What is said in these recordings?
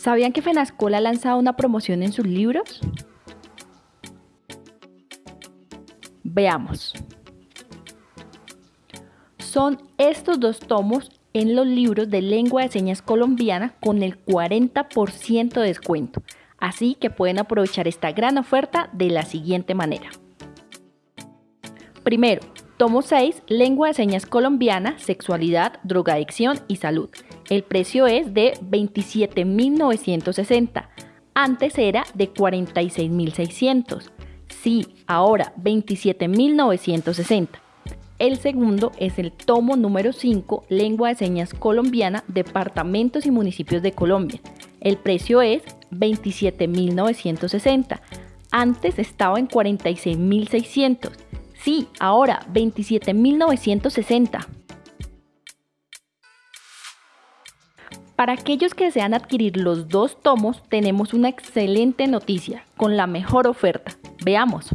¿Sabían que Fenascola ha lanzado una promoción en sus libros? Veamos. Son estos dos tomos en los libros de lengua de señas colombiana con el 40% de descuento. Así que pueden aprovechar esta gran oferta de la siguiente manera. Primero, tomo 6, lengua de señas colombiana, sexualidad, drogadicción y salud. El precio es de 27.960. Antes era de 46.600. Sí, ahora 27.960. El segundo es el tomo número 5, Lengua de Señas Colombiana, Departamentos y Municipios de Colombia. El precio es 27.960. Antes estaba en 46.600. Sí, ahora 27.960. Para aquellos que desean adquirir los dos tomos, tenemos una excelente noticia, con la mejor oferta. Veamos.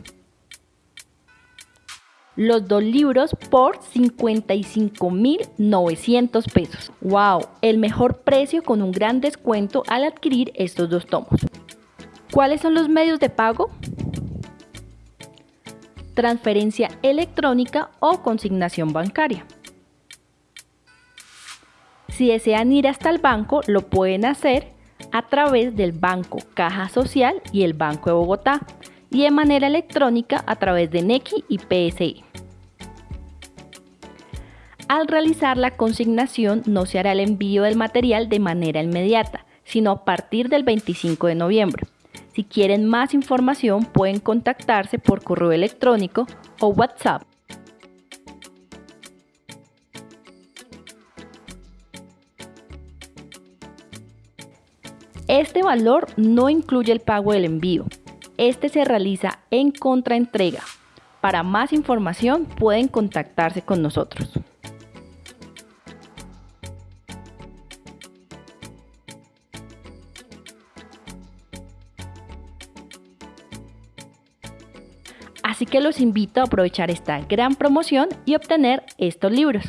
Los dos libros por 55.900 pesos. ¡Wow! El mejor precio con un gran descuento al adquirir estos dos tomos. ¿Cuáles son los medios de pago? Transferencia electrónica o consignación bancaria. Si desean ir hasta el banco, lo pueden hacer a través del Banco Caja Social y el Banco de Bogotá y de manera electrónica a través de NECI y PSI. Al realizar la consignación no se hará el envío del material de manera inmediata, sino a partir del 25 de noviembre. Si quieren más información pueden contactarse por correo electrónico o WhatsApp Este valor no incluye el pago del envío. Este se realiza en contraentrega. Para más información pueden contactarse con nosotros. Así que los invito a aprovechar esta gran promoción y obtener estos libros.